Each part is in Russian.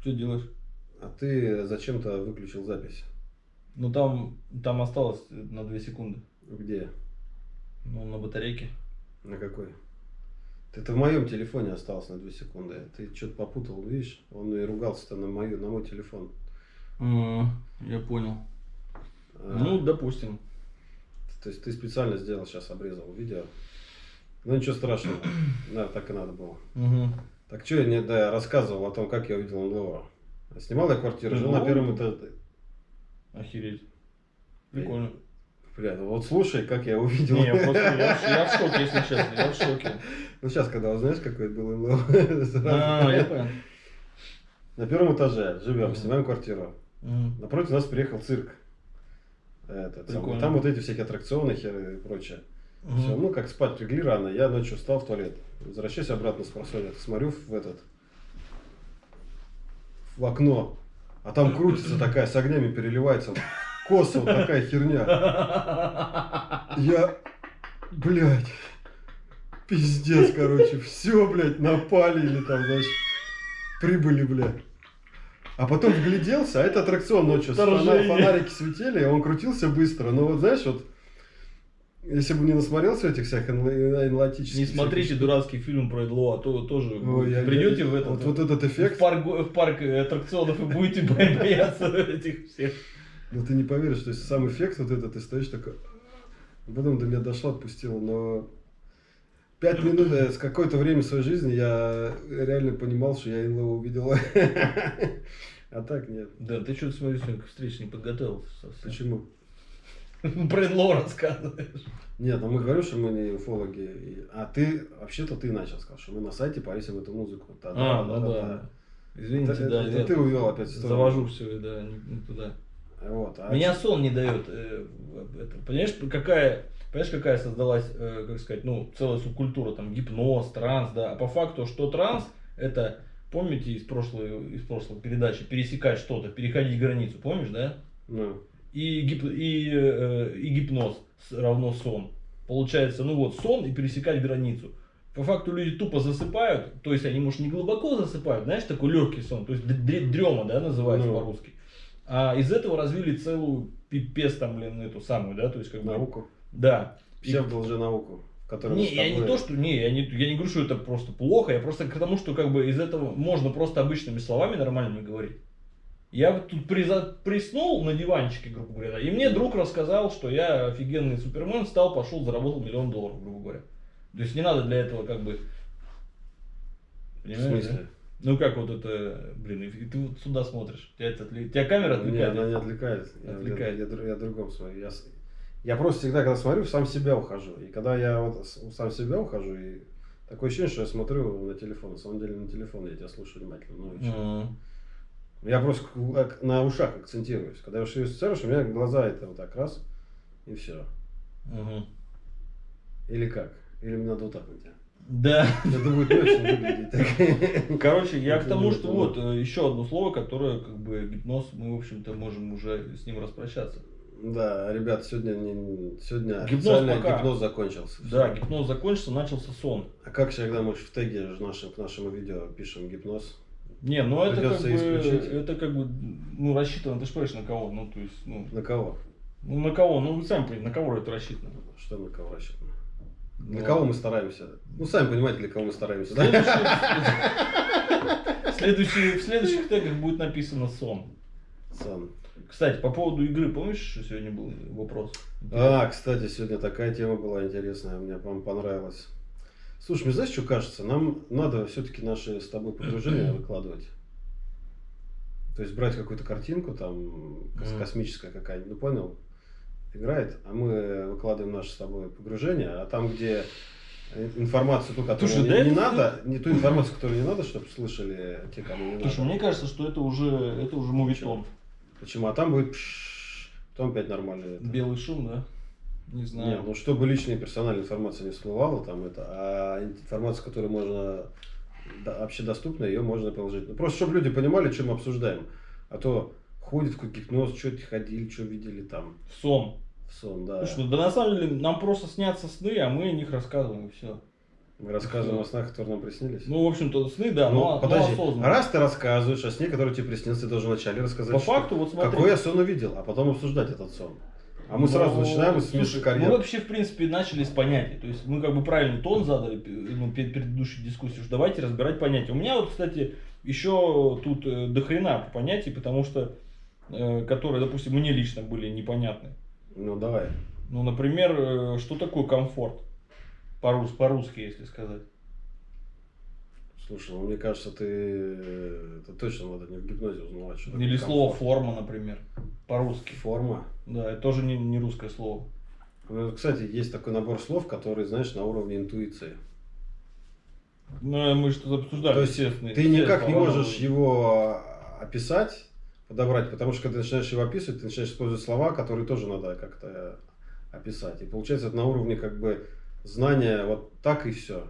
Что делаешь? А ты зачем-то выключил запись? Ну там, там осталось на 2 секунды. Где? Ну, на батарейке. На какой? Это в моем телефоне осталось на 2 секунды. Ты что-то попутал, видишь? Он и ругался-то на, мою, на мой телефон. А, я понял. А, Ну, допустим. То есть ты специально сделал, сейчас обрезал видео. Ну ничего страшного. Да, так и надо было. Угу. Так что я не да, я рассказывал о том, как я увидел НЛО. Снимал я квартиру, жил на НЛО? первом этаже. Охереть. Прикольно. Бля, ну вот слушай, как я увидел. Не, я просто, я, в- я в шоке, если честно, я в шоке. Ну сейчас, когда узнаешь, какой это был НЛО. А, я понял. На первом этаже живем, снимаем квартиру. Напротив нас приехал цирк. Этот, самый. Прикольно. Там вот эти всякие аттракционы херы и прочее. Мгм. Все, ну как спать легли рано, я ночью встал в туалет. Возвращаюсь обратно с просонья, смотрю в этот в окно, а там крутится такая, с огнями переливается, косо вот такая херня. Я, блядь, пиздец, короче, все, блядь, напали или там, знаешь, прибыли, блядь. А потом вгляделся, а это аттракцион ночью, Вторжение. фонарики светили, он крутился быстро, но вот знаешь, вот, если бы не насмотрелся этих всех энла- энлатических... Не смотрите дурацкий фильм про НЛО, а то тоже Ой, я- придете я- в этот, Вот, вот этот эффект, в, парк, в парк аттракционов и будете бо- бояться этих всех. ну ты не поверишь, то есть сам эффект вот этот, ты стоишь такой... Потом до меня дошло, отпустил, но... Пять минут, э, с какое-то время своей жизни я реально понимал, что я НЛО увидел. А так нет. Да, ты что-то, сегодня к встрече не подготовился. Почему? Про НЛО рассказываешь. Нет, ну мы говорим, что мы не уфологи. А ты, вообще-то ты начал сказать, что мы на сайте повесим эту музыку. А, ну да. Извините, Это- да. это я ты увел опять в сторону. Завожу все, да, не, не туда. Вот, а Меня сон не дает. э, это, понимаешь, какая, понимаешь, какая создалась, э, как сказать, ну, целая субкультура, там, гипноз, транс, да. А по факту, что транс, это, помните из прошлой, из прошлой передачи, пересекать что-то, переходить границу, помнишь, да? Ну, И, гип, и, э, и гипноз равно сон. Получается, ну вот, сон и пересекать границу. По факту люди тупо засыпают, то есть они, может, не глубоко засыпают, знаешь, такой легкий сон, то есть дрема, да, называется Ну. по-русски. А из этого развили целую пипец там, блин, эту самую, да, то есть как бы... науку. Да. Псевдолженауку. мы не, я не то, что, не, я не, я не говорю, что это просто плохо, я просто к тому, что как бы из этого можно просто обычными словами нормальными говорить. Я тут приза- приснул на диванчике, грубо говоря, и мне друг рассказал, что я офигенный супермен, встал, пошел, заработал миллион долларов, грубо говоря. То есть не надо для этого как бы... В Понимаешь, смысле? да? Ну как вот это, блин, и ты вот сюда смотришь, тебя, это тебя камера отвлекает? она не отвлекает. Я- Отвлекает. Я, я, дру- я другом смотрю. Я, я просто всегда, когда смотрю, в сам себя ухожу. И когда я вот в сам себя ухожу, и такое ощущение, что я смотрю на телефон. На самом деле на телефон я тебя слушаю внимательно. Ну, и. Я просто на ушах акцентируюсь. Когда я сценарируешь, у меня глаза это вот так раз, и все. Мгм. Или как? Или мне надо вот так вот. Да. Это будет очень выглядеть. Короче, я к тому, что вот э, еще одно слово, которое как бы гипноз, мы, в общем-то, можем уже с ним распрощаться. Да, ребят, сегодня, не, сегодня Гипноз пока. гипноз закончился. Да, гипноз закончился, начался сон. А как всегда мы в теге нашим, к нашему видео пишем гипноз? Не, ну это как, бы, исключить. это как бы, ну, рассчитано, ты же понимаешь, на кого, ну, то есть, ну, На кого? ну, на кого, ну, вы сами понимаете, на кого это рассчитано. Что на кого рассчитано? Для Ну, кого мы стараемся? Ну, сами понимаете, для кого мы стараемся, да? Следующий- В следующих тегах будет написано сон. Сан. Кстати, по поводу игры, помнишь, что сегодня был вопрос? А, кстати, сегодня такая тема была интересная, мне вам понравилась. Слушай, мне знаешь, что кажется? Нам надо все-таки наши с тобой погружения выкладывать. То есть брать какую-то картинку, там, кос- космическая какая-нибудь, ну понял, играет, а мы выкладываем наше с тобой погружение, а там, где э, информацию, ту, которую Слушай, не, да не это- надо, не ту информацию, которую не надо, чтобы слышали те, кому не Слушай, надо. мне кажется, что это уже, это уже мувитон. Почему? А там будет пш, потом опять нормально. это. Белый шум, да? Не знаю. Не, ну чтобы личная персональная информация не всплывала, там это, а информация, которая можно да, общедоступна, ее можно положить. Ну, просто чтобы люди понимали, что мы обсуждаем. А то ходит в какой гипноз, что ходили, что видели там Сон. в сон, да. Слушай, ну, да на самом деле нам просто снятся сны, а мы о них рассказываем и все. Мы рассказываем о снах, которые нам приснились. Ну, в общем-то, сны, да, Ну, но, но подожди, осознанно. раз ты рассказываешь о сне, который тебе приснился, ты должен вначале рассказать, По что- факту, вот смотри. какой я сон увидел, а потом обсуждать этот сон. А мы Ну, сразу начинаем с Миши Мы карьеры. вообще, в принципе, начали с понятий. То есть мы как бы правильный тон задали ну, перед предыдущей дискуссией, что давайте разбирать понятия. У меня вот, кстати, еще тут э, до хрена понятий, потому что, э, которые, допустим, мне лично были непонятны. Ну, давай. Ну, например, э, что такое комфорт? По-рус- По-русски, если сказать. Слушай, ну, мне кажется, ты это точно надо не в гипнозе узнавать, что Или слово комфорт. форма, например. По-русски. Форма. Да, это тоже не, не русское слово. Ну, Кстати, есть такой набор слов, которые, знаешь, на уровне интуиции. Ну, мы что-то обсуждали, То есть естественно. Ты никак не можешь его а, описать, подобрать, потому что когда ты начинаешь его описывать, ты начинаешь использовать слова, которые тоже надо как-то описать. И получается это на уровне как бы знания вот так и все.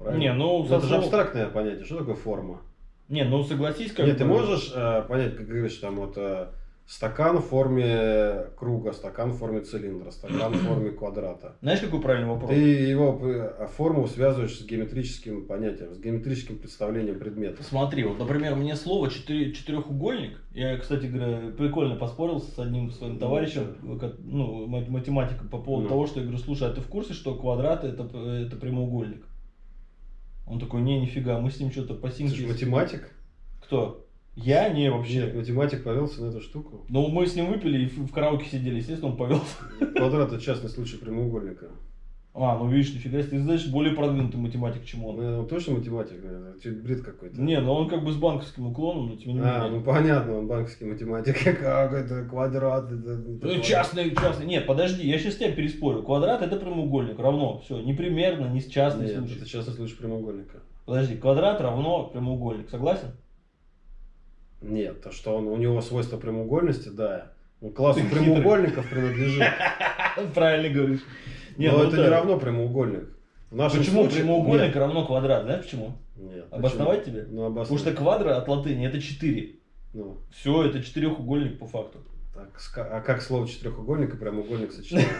Не, ну, со это же абстрактное понятие. Что такое форма? Не, ну согласись, как Нет, ты можешь э, понять, как говоришь, там вот э, стакан в форме круга, стакан в форме цилиндра, стакан в форме квадрата. Знаешь, какой правильный вопрос? Ты его э, форму связываешь с геометрическим понятием, с геометрическим представлением предмета. Смотри, вот, например, мне слово четыре- четырехугольник, я, кстати говоря, прикольно поспорил с одним своим Ну, товарищем, ка- ну, мат- математиком, по поводу Ну. того, что я говорю, слушай, а ты в курсе, что квадрат это, п- это прямоугольник? Он такой, не, нифига, мы с ним что-то по Ты синке... же математик? Кто? Я? Не, вообще. Нет, математик повелся на эту штуку. Ну, мы с ним выпили и в, в караоке сидели, естественно, он повелся. Квадрат это частный случай прямоугольника. А, ну видишь, нифига себе, ты знаешь, более продвинутый математик, чем он. Ну, точно математик, наверное? Чуть бред какой-то. Не, ну он как бы с банковским уклоном, но тем не А, менее. ну понятно, он банковский математик. Как это квадрат? Это, это Ну, частный, частный. Нет, подожди, я сейчас тебя переспорю. Квадрат это прямоугольник, равно. Все, не примерно, не частный Нет, случай. это частный случай прямоугольника. Подожди, квадрат равно прямоугольник, согласен? Нет, то что он, у него свойство прямоугольности, да. Он классу прямоугольников принадлежит. Правильно говоришь. Не, Но ну это да. не равно прямоугольник. В нашем Почему случае- прямоугольник Нет, равно квадрат? Знаешь почему? нет. Обосновать Почему? тебе? Ну, Потому обосновать. что квадра от латыни это 4. Ну, Все, это четырехугольник по факту. так, а как слово четырехугольник и прямоугольник сочетаются?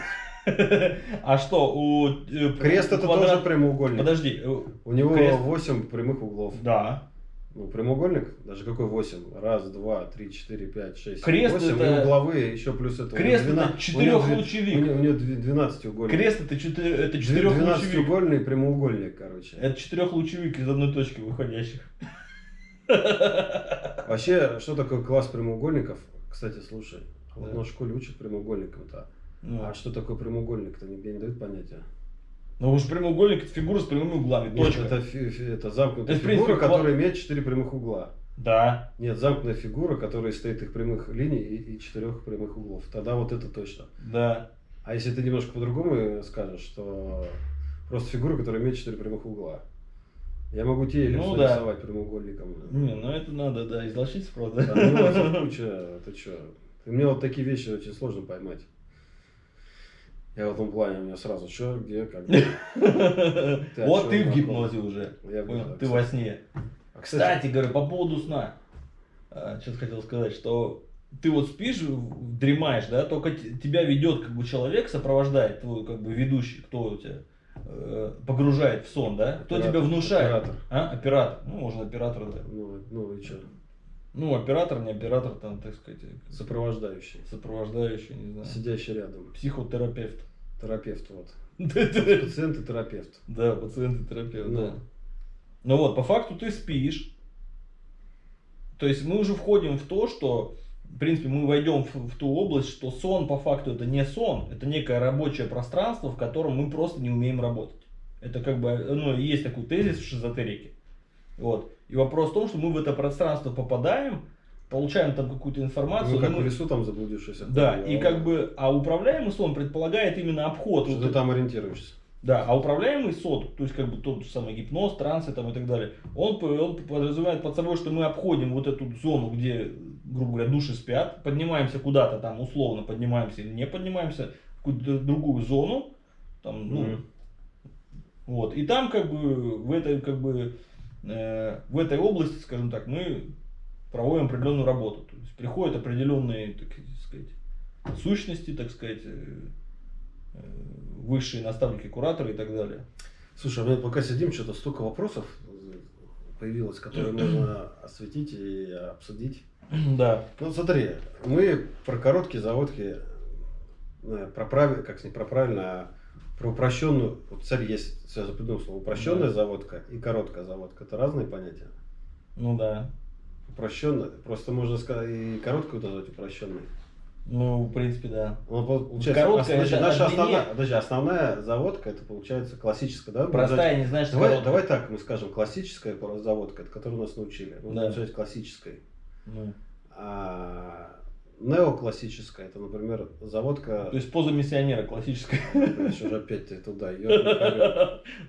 А что, у э, Крест это квадрат- тоже прямоугольник. Подожди, э, У него Крест- 8 прямых углов. да. Ну, прямоугольник, даже какой 8? Раз, два, три, четыре, пять, шесть, Крест 8. это- И угловые, еще плюс это. Крест это четырехлучевик. У него, у него 12 угольник. Крест это, четыре, это четырехлучевик. 12-угольный прямоугольник, короче. Это четырехлучевик из одной точки выходящих. Вообще, что такое класс прямоугольников? Кстати, слушай, вот Да. на школе учат прямоугольникам-то. Ну, А что такое прямоугольник-то нигде не дают понятия. Ну уж прямоугольник это фигура с прямыми углами. Нет, Точка. это, это замкнутая Это, принципе, фигура, ква- которая имеет 4 прямых угла. Да. Нет, замкнутая фигура, которая состоит из прямых линий и, и четырех прямых углов. Тогда вот это точно. Да. А если ты немножко по-другому скажешь, что просто фигура, которая имеет четыре прямых угла. Я могу тебе Ну да. рисовать прямоугольником. Не, ну это надо, да, излочиться, правда. Да, нюансов куча, ты чё? Мне вот такие вещи очень сложно поймать. Я в этом плане у меня сразу что, где, как. Вот ты в гипнозе уже. Ты во сне. А, кстати, говорю, по поводу сна. Что-то хотел сказать, что ты вот спишь, дремаешь, да, только тебя ведет как бы человек, сопровождает твой как бы ведущий, кто у тебя э, погружает в сон, да? Кто Оператор, тебя внушает? оператор. А? Оператор. Ну, можно оператор, да. ну, ну и что? Ну, оператор, не оператор, там, так сказать, Сопровождающий. сопровождающий, не знаю. Сидящий рядом. Психотерапевт. Терапевт вот. Да, Пациент и терапевт. пациент и терапевт, да. Ну вот, по факту ты спишь. То есть мы уже входим в то, что, в принципе, мы войдем в, в ту область, что сон по факту это не сон, это некое рабочее пространство, в котором мы просто не умеем работать. Это как бы, ну, есть такой тезис в шизотерике. Вот. И вопрос в том, что мы в это пространство попадаем, получаем там какую-то информацию. Ну, как но в мы- лесу там заблудившийся. Да, и как бы, а управляемый сон предполагает именно обход. Что вот ты там ориентируешься. да, а управляемый сон, то есть как бы тот же самый гипноз, трансы там и так далее, он, он подразумевает под собой, что мы обходим вот эту зону, где, грубо говоря, души спят, поднимаемся куда-то там, условно поднимаемся или не поднимаемся, в какую-то другую зону, там, ну, Мгм. вот, и там как бы в этой, как бы, в этой области, скажем так, мы проводим определенную работу, то есть приходят определенные, так сказать, сущности, так сказать, э, э, высшие наставники, кураторы и так далее. Слушай, а мы пока сидим, что-то столько вопросов появилось, которые можно осветить и обсудить. Да. Ну, смотри, мы про короткие заводки, э, про правильно, как сказать, про правильно, а про упрощенную, вот цель есть, я запомнил слово, упрощенная Да. заводка и короткая заводка, это разные понятия. Ну да. Упрощенная, просто можно сказать и короткую назвать упрощенной. Ну, в принципе, да. Ну, пол- получается, Короткая это наша основная, подожди, основная заводка, это получается классическая, да? Простая, не знаешь, что Давай, короткая. давай так мы скажем, классическая заводка, это которую нас научили. Ну, Да. получается классической. Ну, А неоклассическая, это, например, заводка... То есть поза миссионера классическая. Блядь, уже опять ты туда,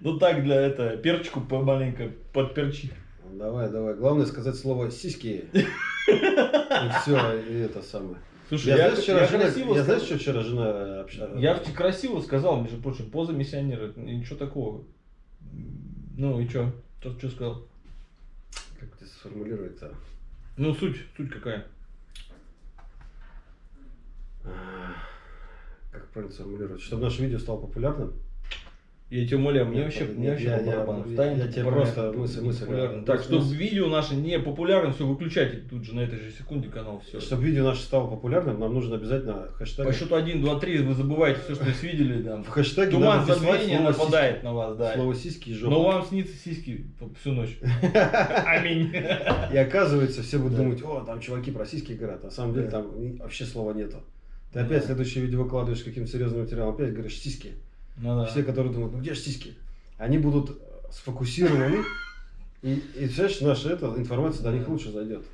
Ну так, для это, перчику помаленько подперчи. Давай, давай. Главное сказать слово сиськи. И все, и это самое. Слушай, Я, я, знаешь, вчера я жена, красиво я знаешь, что вчера жена общалась? Я в- красиво сказал, между прочим, поза миссионера. Ничего такого. Ну и что? Тот что сказал? Как это сформулировать-то? Ну, суть, суть какая? А, Как правильно сформулировать? Чтобы наше видео стало популярным? Я тебя умоляю, мне вообще, мне вообще я- я- я- я тебе просто мысль- мысль. Так, Мысль- что мысль. видео наше не популярно, все, выключайте тут же на этой же секунде канал, все. Чтобы видео наше стало популярным, нам нужно обязательно хэштег... По счету 1, 2, 3 вы забываете все, что здесь видели. Там. В хэштеге Туман забвения нападает на вас, да. Слово сиськи и жопа. Но вам снится сиськи всю ночь. Аминь. И оказывается, все будут Да. думать, о, там чуваки про сиськи говорят. На самом деле Да. там вообще слова нету. Ты опять следующее видео выкладываешь каким-то серьезным материалом, опять говоришь сиськи. Ну да. Все, которые думают, ну где же сиськи? Они будут сфокусированы. И, и знаешь, наша эта информация до них лучше зайдет.